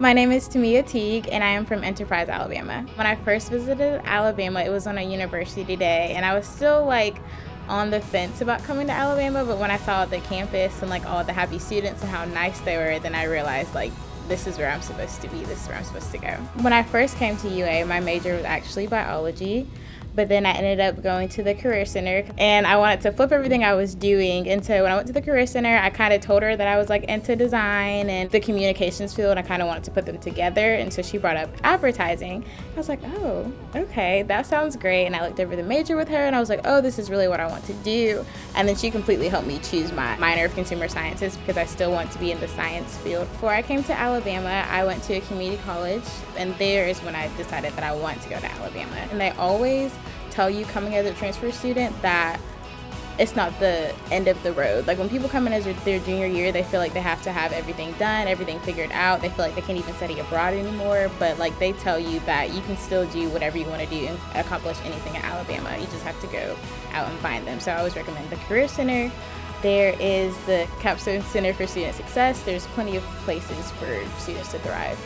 My name is Tamia Teague, and I am from Enterprise, Alabama. When I first visited Alabama, it was on a university day, and I was still like on the fence about coming to Alabama, but when I saw the campus and like all the happy students and how nice they were, then I realized like this is where I'm supposed to be, this is where I'm supposed to go. When I first came to UA, my major was actually biology but then I ended up going to the Career Center and I wanted to flip everything I was doing. And so when I went to the Career Center, I kind of told her that I was like into design and the communications field. I kind of wanted to put them together. And so she brought up advertising. I was like, oh, okay, that sounds great. And I looked over the major with her and I was like, oh, this is really what I want to do. And then she completely helped me choose my minor of consumer sciences because I still want to be in the science field. Before I came to Alabama, I went to a community college and there is when I decided that I want to go to Alabama. And they always tell you coming as a transfer student that it's not the end of the road. Like when people come in as their junior year, they feel like they have to have everything done, everything figured out. They feel like they can't even study abroad anymore. But like they tell you that you can still do whatever you want to do and accomplish anything at Alabama. You just have to go out and find them. So I always recommend the Career Center. There is the Capstone Center for Student Success. There's plenty of places for students to thrive.